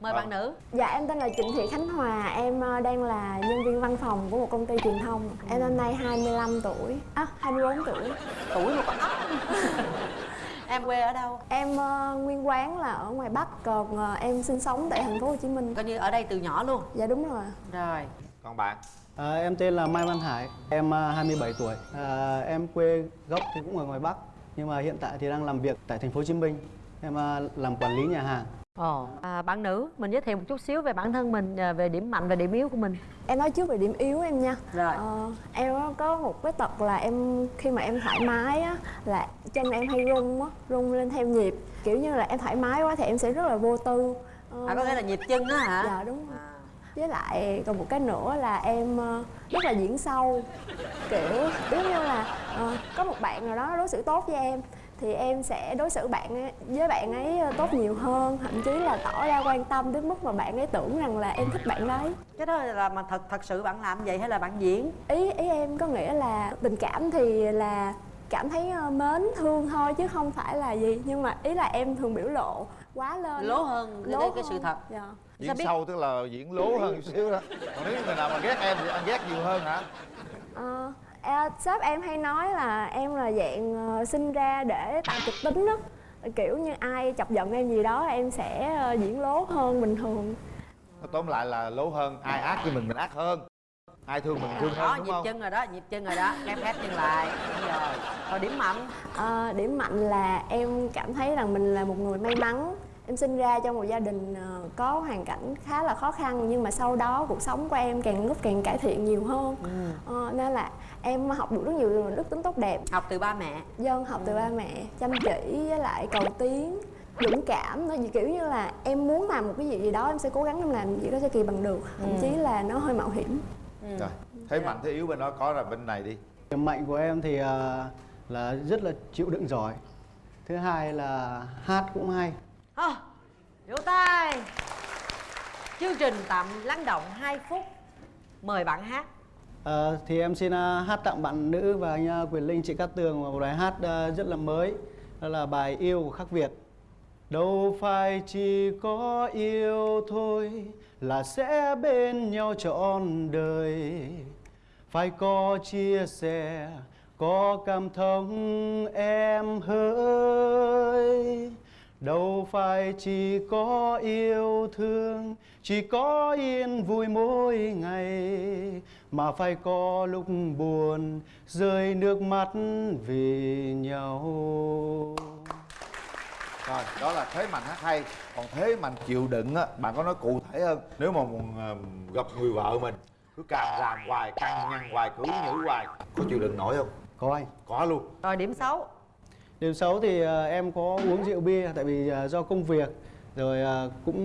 mời Vâng. bạn nữ. Dạ em tên là Trịnh Thị Khánh Hòa, em ờ, đang là nhân viên văn phòng của một công ty truyền thông. Em năm nay 25 tuổi, à 24 tuổi. Tuổi mà còn ốc em quê ở đâu? Em ờ, nguyên quán là ở ngoài Bắc, còn ờ, em sinh sống tại thành phố Hồ Chí Minh. Coi như ở đây từ nhỏ luôn. Dạ đúng rồi. Rồi. Còn bạn? À, em tên là Mai Văn Hải, em à, 27 tuổi. À, em quê gốc thì cũng ở ngoài Bắc, nhưng mà hiện tại thì đang làm việc tại thành phố Hồ Chí Minh. Em à, làm quản lý nhà hàng. Ồ à, bạn nữ mình giới thiệu một chút xíu về bản thân mình à, về điểm mạnh và điểm yếu của mình. Em nói trước về điểm yếu em nha. Rồi. Ờ, Em có một cái tật là em khi mà em thoải mái á Là chân em hay rung á, rung lên theo nhịp. Kiểu như là em thoải mái quá thì em sẽ rất là vô tư. Ờ, à có nghĩa là nhịp chân á hả? Dạ đúng rồi. À. với lại còn một cái nữa là em ờ, rất là diễn sâu. Kiểu giống như là ờ, có một bạn nào đó đối xử tốt với em thì em sẽ đối xử bạn ấy, với bạn ấy ờ, tốt nhiều hơn. Thậm chí là tỏ ra quan tâm đến mức mà bạn ấy tưởng rằng là em thích bạn đấy. Cái đó là mà thật thật sự bạn làm vậy hay là bạn diễn? Ý ý em có nghĩa là tình cảm thì là cảm thấy ờ, mến thương thôi chứ không phải là gì. Nhưng mà ý là em thường biểu lộ quá lên lố hơn cái, Lố cái, cái sự thật. dạ. diễn biết? sâu tức là diễn lố hơn chút xíu đó. Còn nếu người nào mà ghét em thì anh ghét nhiều hơn hả? Ờ, à, sếp em hay nói là em là dạng ờ, sinh ra để tạo kịch tính đó kiểu như ai chọc giận em gì đó em sẽ ờ, diễn lố hơn bình thường. Tóm lại là lố hơn ai ác với mình mình ác hơn. Ai thương mình thương đó hơn đúng nhịp không? chân rồi đó nhịp chân rồi đó. Khép khép chân lại. Đúng rồi. Còn điểm mạnh? Ờ, điểm mạnh là em cảm thấy rằng mình là một người may mắn em sinh ra trong một gia đình ờ, có hoàn cảnh khá là khó khăn nhưng mà sau đó cuộc sống của em càng lúc càng cải thiện nhiều hơn. Ờ, nên là em học được rất nhiều đức tính tốt đẹp. Học từ ba mẹ. Dân học từ ba mẹ chăm chỉ với lại cầu tiến dũng cảm. Nó kiểu như là em muốn làm một cái gì gì đó em sẽ cố gắng em làm gì đó cho kỳ bằng được. Thậm chí là nó hơi mạo hiểm. Rồi thế mạnh thế yếu bên đó có là bên này đi. Điểm mạnh của em thì à, là rất là chịu đựng giỏi. Thứ hai là hát cũng hay. à, vỗ tay. Chương trình tạm lắng động 2 phút. Mời bạn hát. À, thì em xin uh, hát tặng bạn nữ và anh uh, Quyền Linh chị Cát Tường một bài hát uh, rất là mới. Đó là bài Yêu của Khắc Việt. Đâu phải chỉ có yêu thôi là sẽ bên nhau trọn đời. Phải có chia sẻ, có cảm thông em hỡi Đâu phải chỉ có yêu thương, chỉ có yên vui mỗi ngày Mà phải có lúc buồn, rơi nước mắt vì nhau. Rồi đó là thế mạnh hát hay. Còn thế mạnh chịu đựng á bạn có nói cụ thể hơn? Nếu mà gặp người vợ mình cứ càng làm hoài căng nhăn hoài cứ nhữ hoài có chịu đựng nổi không? Có anh có luôn. Rồi điểm xấu Điểm xấu thì à, em có uống rượu bia tại vì à, do công việc Rồi à, cũng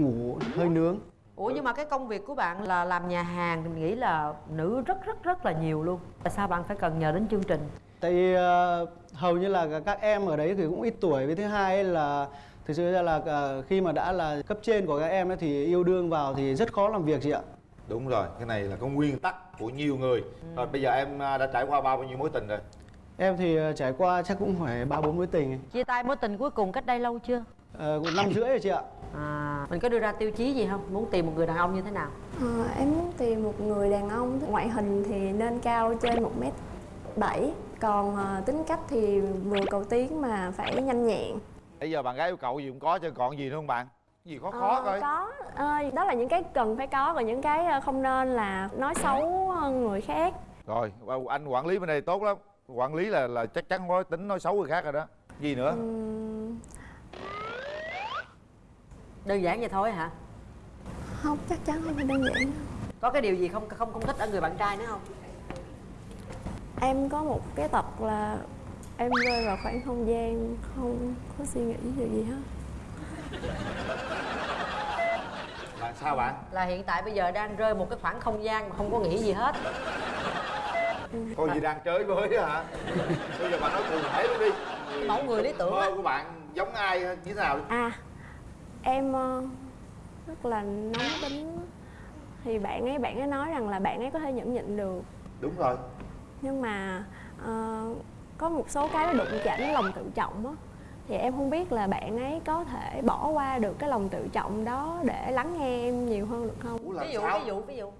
ngủ hơi nướng. Ủa nhưng mà cái công việc của bạn là làm nhà hàng thì mình nghĩ là nữ rất rất rất là nhiều luôn. Tại sao bạn phải cần nhờ đến chương trình? Tại vì à, hầu như là các em ở đấy thì cũng ít tuổi. Với thứ hai ấy là thực sự ra là à, khi mà đã là cấp trên của các em ấy thì yêu đương vào thì rất khó làm việc chị ạ. Đúng rồi cái này là có nguyên tắc của nhiều người. Rồi bây giờ em đã trải qua bao nhiêu mối tình rồi Em thì à, trải qua chắc cũng phải ba bốn mối tình. Chia tay mối tình cuối cùng cách đây lâu chưa? À, cũng năm rưỡi rồi chị ạ. À mình có đưa ra tiêu chí gì không? Muốn tìm một người đàn ông như thế nào? Ờ, em muốn tìm một người đàn ông ngoại hình thì nên cao trên 1 mét 7 còn ờ, tính cách thì vừa cầu tiến mà phải nhanh nhẹn. Bây giờ bạn gái yêu cầu gì cũng có chứ còn gì nữa không bạn? Gì khó khó Ờ, coi có. Ờ, đó là những cái cần phải có còn những cái ờ, không nên là nói xấu ờ, người khác. Rồi anh quản lý bên đây tốt lắm quản lý là là chắc chắn có tính nói xấu người khác rồi đó. Gì nữa? Ừm, đơn giản vậy thôi hả? Không chắc chắn không phải đơn giản đâu. có cái điều gì không không không thích ở người bạn trai nữa không? Em có một cái tật là em rơi vào khoảng không gian không có suy nghĩ điều gì hết. Là sao bạn? Là hiện tại bây giờ đang rơi một cái khoảng không gian mà không có nghĩ gì hết có gì đang chơi với á hả? Bây giờ bạn nói cụ thể luôn đi. Mẫu người lý tưởng mơ của bạn giống ai như thế nào? À em ờ, rất là nóng tính. Thì bạn ấy bạn ấy nói rằng là bạn ấy có thể nhẫn nhịn được. Đúng rồi. Nhưng mà ờ, có một số cái nó đụng chạm đến lòng tự trọng á. Thì em không biết là bạn ấy có thể bỏ qua được cái lòng tự trọng đó để lắng nghe em nhiều hơn được không? Ví dụ ví dụ ví dụ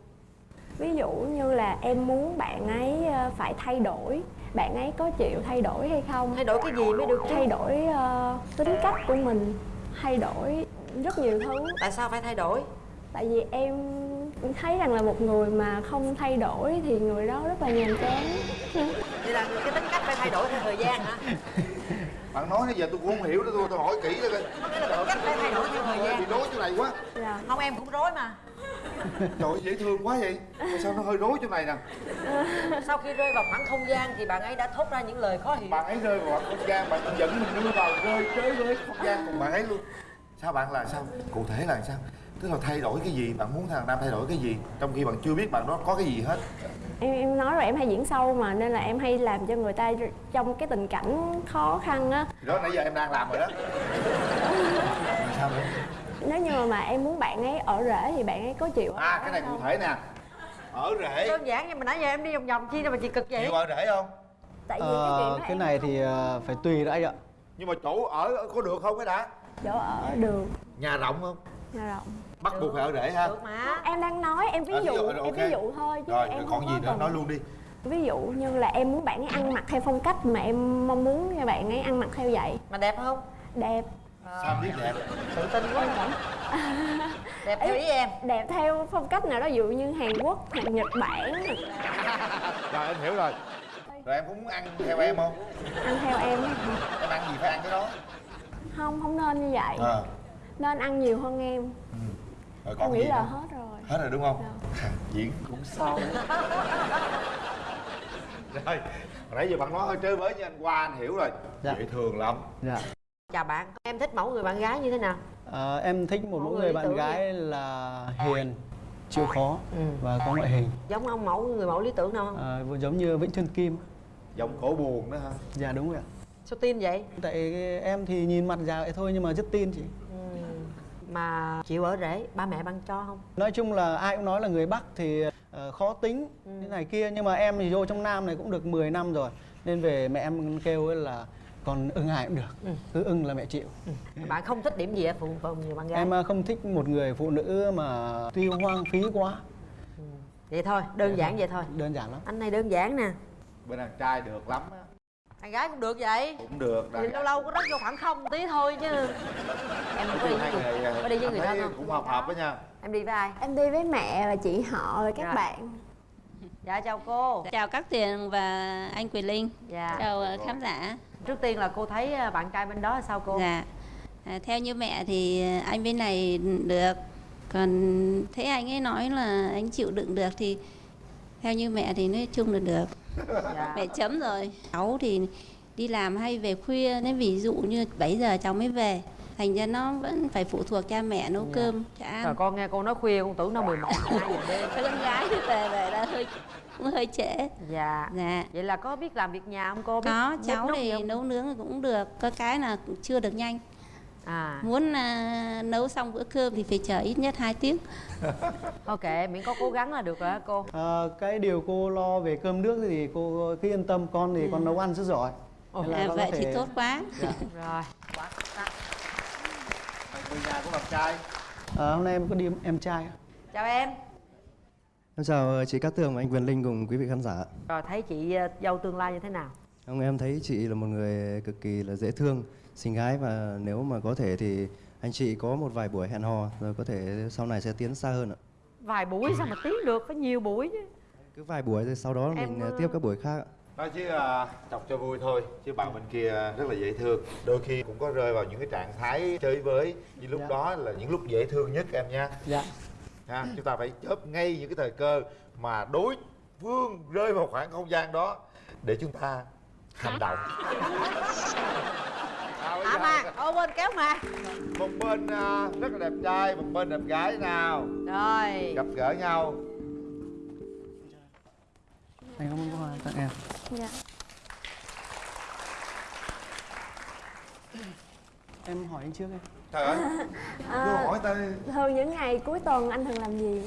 ví dụ như là em muốn bạn ấy ờ, phải thay đổi bạn ấy có chịu thay đổi hay không? Thay đổi cái gì mới được chứ? Thay đổi ờ, tính cách của mình thay đổi rất nhiều thứ. Tại sao phải thay đổi? Tại vì em thấy rằng là một người mà không thay đổi thì người đó rất là nhàm chán. Vậy là cái tính cách phải thay đổi theo thời gian hả? Bạn nói nãy giờ tôi cũng không hiểu đó tôi, tôi hỏi kỹ rồi có nghĩa là tính cách phải thay đổi theo thời bị gian rối chỗ này quá. Dạ. Không em cũng rối mà trời ơi, dễ thương quá vậy. Mà sao nó hơi rối chỗ này nè? Sau khi rơi vào khoảng không gian thì bạn ấy đã thốt ra những lời khó hiểu. Bạn ấy rơi vào không gian bạn dẫn mình đưa vào rơi tới với không gian cùng bạn ấy luôn. Sao bạn là sao? Cụ thể là sao? Tức là thay đổi cái gì? Bạn muốn thằng nam thay đổi cái gì? Trong khi bạn chưa biết bạn đó có cái gì hết. Em em nói rồi em hay diễn sâu mà nên là em hay làm cho người ta trong cái tình cảnh khó khăn á. Thì đó nãy giờ em đang làm rồi đó. Sao nữa nếu như mà em muốn bạn ấy ở rễ thì bạn ấy có chịu à cái này không? cụ thể nè. Ở rễ đơn giản nhưng mà nãy giờ em đi vòng vòng chi đâu mà chị cực vậy? Chịu ở rễ không? Tại vì cái chuyện Ờ, đó cái này không- thì ờ, phải tùy anh ạ. Nhưng mà chỗ ở có được không cái đã? Chỗ ở được. Nhà rộng không? Nhà rộng. Bắt buộc phải ở rễ ha. Được mà. Em đang nói em ví À, dụ rồi, em ví dụ thôi chứ rồi em còn không gì nữa? cần nói luôn đi. Ví dụ như là em muốn bạn ấy ăn mặc theo phong cách mà em mong muốn cho bạn ấy ăn mặc theo vậy. Mà đẹp không? Đẹp sao biết đẹp? Tự tin quá. Đẹp theo ý em. Đẹp theo phong cách nào đó ví dụ như Hàn Quốc hoặc Nhật Bản. Rồi em hiểu rồi. Rồi em cũng muốn ăn theo em không? Ăn theo em em ăn gì phải ăn cái đó? Không không nên như vậy. Ờ nên ăn nhiều hơn em. Rồi em còn nghĩ gì là nữa? hết rồi. Hết rồi đúng không? Diễn cũng sâu rồi hồi nãy giờ bạn nói hơi chơi với như anh qua anh hiểu rồi. Dạ. dễ thương lắm. Dạ chào bạn em thích mẫu người bạn gái như thế nào? Ờ, em thích một Mẫu mẫu người người bạn gái là hiền chịu khó Ừ. và có ngoại hình. Giống ông mẫu người mẫu lý tưởng nào không? Ờ, giống như Vĩnh Xuân Kim. Giọng cổ buồn đó ha dạ đúng rồi ạ. Sao tin vậy? Tại em thì nhìn mặt già vậy thôi nhưng mà rất tin chị. Ừ. mà chịu ở rễ ba mẹ ban cho không? Nói chung là ai cũng nói là người Bắc thì ờ, khó tính thế này kia. Nhưng mà em thì vô trong Nam này cũng được 10 năm rồi. Nên về mẹ em kêu ấy là còn ưng ai cũng được. Ừ. cứ ưng là mẹ chịu. Bạn không thích điểm gì ở phụ phụ người bạn gái? Em ờ, không thích một người phụ nữ mà tiêu hoang phí quá. Vậy thôi đơn giản vậy thôi. Đơn giản lắm. Anh này đơn giản nè. Bên đàn trai được lắm á. Thằng gái cũng được vậy. Cũng được thì lâu lâu có rớt vô khoảng không tí thôi chứ. Em có đi với người, có đi với người thân thấy không? cũng hợp hợp với nha em đi với ai? Em đi với mẹ và chị họ và các Rồi. bạn dạ chào cô Chào các Tuyền và anh Quyền Linh. dạ Chào ờ, khán giả. trước tiên là cô thấy à, bạn trai bên đó là sao cô Dạ. À, theo như mẹ thì anh bên này được. Còn thấy anh ấy nói là anh chịu đựng được thì theo như mẹ thì nói chung là được. dạ. Mẹ chấm rồi. Cháu thì đi làm hay về khuya nên ví dụ như 7 giờ cháu mới về. Thành ra nó vẫn phải phụ thuộc cha mẹ nấu Dạ. cơm cho rồi ăn. con nghe cô nói khuya con tưởng nó 11 12 giờ đêm Các con gái thì về về là hơi cũng hơi trễ. dạ Dạ. vậy là có biết làm việc nhà không cô biết Có bếp cháu thì không? nấu nướng cũng được, có cái là chưa được nhanh. à muốn à, nấu xong bữa cơm thì phải chờ ít nhất 2 tiếng ok miễn có cố gắng là được rồi hả cô Ờ, cái điều cô lo về cơm nước thì cô cứ yên tâm con thì con nấu ăn rất giỏi Ồ, à, con vậy thì tốt quá rồi quá. Người nhà của bạn trai Ờ, hôm nay em có đi em trai ạ. chào em Em chào chị Cát Tường và anh Quyền Linh cùng quý vị khán giả. rồi thấy chị à, dâu tương lai như thế nào Ông em thấy chị là một người cực kỳ là dễ thương, xinh gái và nếu mà có thể thì anh chị có một vài buổi hẹn hò rồi có thể sau này sẽ tiến xa hơn ạ. vài buổi sao mà tiến được phải nhiều buổi chứ Cứ vài buổi rồi sau đó Em, mình ờ, tiếp các buổi khác ạ. Nói chứ à, chọc cho vui thôi chứ bạn bên kia rất là dễ thương. Đôi khi cũng có rơi vào những cái trạng thái chơi với như lúc Dạ. đó là những lúc dễ thương nhất em nha. Dạ. Ha chúng ta phải chớp ngay những cái thời cơ mà đối phương rơi vào khoảng không gian đó để chúng ta hành động. À, mà ô bên kéo mà. Một bên à, rất là đẹp trai một bên đẹp gái nào? Rồi. Gặp gỡ nhau. Anh có món quà tặng em dạ. Em hỏi anh trước em trời ơi. À, hỏi ta thường những ngày cuối tuần anh thường làm gì?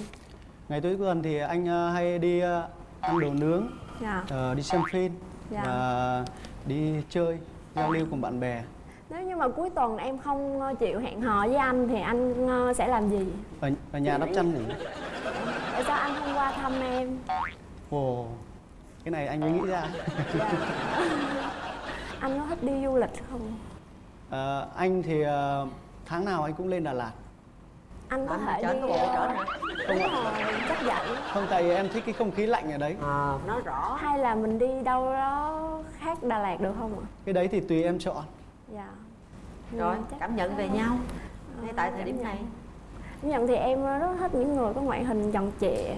Ngày cuối tuần thì anh ờ, hay đi ờ, ăn đồ nướng dạ. ờ, đi xem phim Dạ. và đi chơi giao lưu cùng bạn bè. Nếu như mà cuối tuần em không chịu hẹn hò với anh thì anh sẽ làm gì? Ở, ở nhà đắp chăn ngủ tại sao anh không qua thăm em? Ồ cái này anh mới nghĩ ra. Anh có thích đi du lịch không? Ờ, anh thì ờ, tháng nào anh cũng lên Đà Lạt. Anh có thể trở đi bộ trở hả đúng rồi chắc vậy. Không tại vì em thích cái không khí lạnh ở đấy. Ờ nói rõ. Hay là mình đi đâu đó khác Đà Lạt được không ạ? Cái đấy thì tùy em chọn. Dạ. Rồi chắc- cảm nhận về nhau. Ngay tại thời điểm này. Cảm nhận thì em rất thích những người có ngoại hình tròn trịa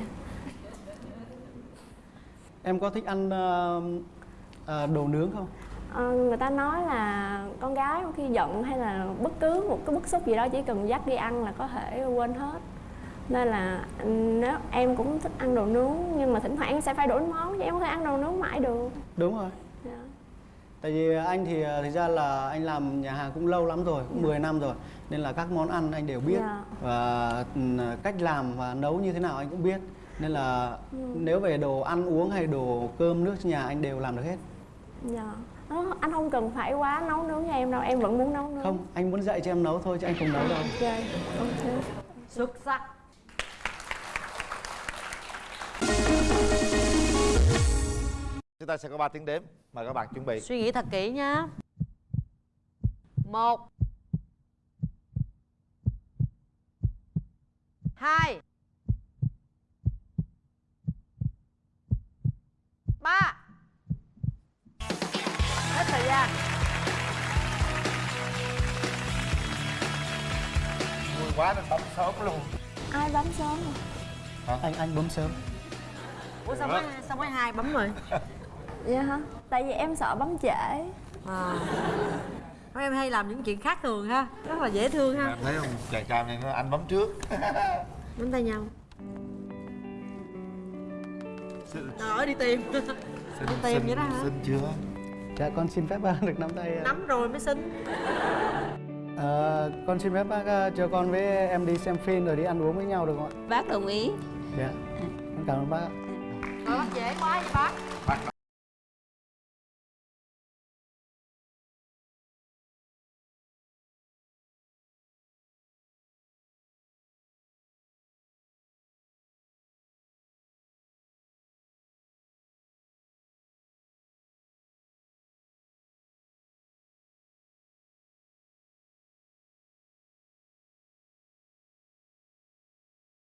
em có thích ăn ờ, ờ, đồ nướng không? Ờ, người ta nói là con gái khi giận hay là bất cứ một cái bức xúc gì đó chỉ cần dắt đi ăn là có thể quên hết. Nên là ừ, nếu em cũng thích ăn đồ nướng nhưng mà thỉnh thoảng sẽ phải đổi món chứ em không thể ăn đồ nướng mãi được. Đúng rồi. Dạ. tại vì anh thì thực ra là anh làm nhà hàng cũng lâu lắm rồi cũng 10 năm rồi nên là các món ăn anh đều biết. Dạ. và ừ, cách làm và nấu như thế nào anh cũng biết nên là nếu về đồ ăn uống hay đồ cơm nước trong nhà anh đều làm được hết. Dạ. Nó- anh không cần phải quá nấu nướng cho em đâu em vẫn muốn nấu nướng. Không anh muốn dạy cho em nấu thôi chứ anh không nấu đâu. Ok ok. Xuất sắc. Chúng ta sẽ có 3 tiếng đếm mời các bạn chuẩn bị. Suy nghĩ thật kỹ nhá. Một. Hai quá nên bấm sớm luôn. Ai bấm sớm rồi? Anh anh bấm sớm. Ủa sao mới sao mới hai bấm rồi? Dạ hả? Tại vì em sợ bấm trễ. À. Mấy em hay làm những chuyện khác thường ha. Rất là dễ thương ha. Em thấy không chàng trai này nó anh bấm trước. Nắm tay nhau. Xin, rồi đi tìm. Đi tìm vậy đó hả? xin chưa? Dạ con xin phép bác được nắm tay ờ, nắm rồi mới xin Ờ, con xin phép bác ờ, cho con với em đi xem phim rồi đi ăn uống với nhau được không ạ? Bác đồng ý. Dạ. Con cảm ơn bác ạ. Rồi dễ quá vậy bác bác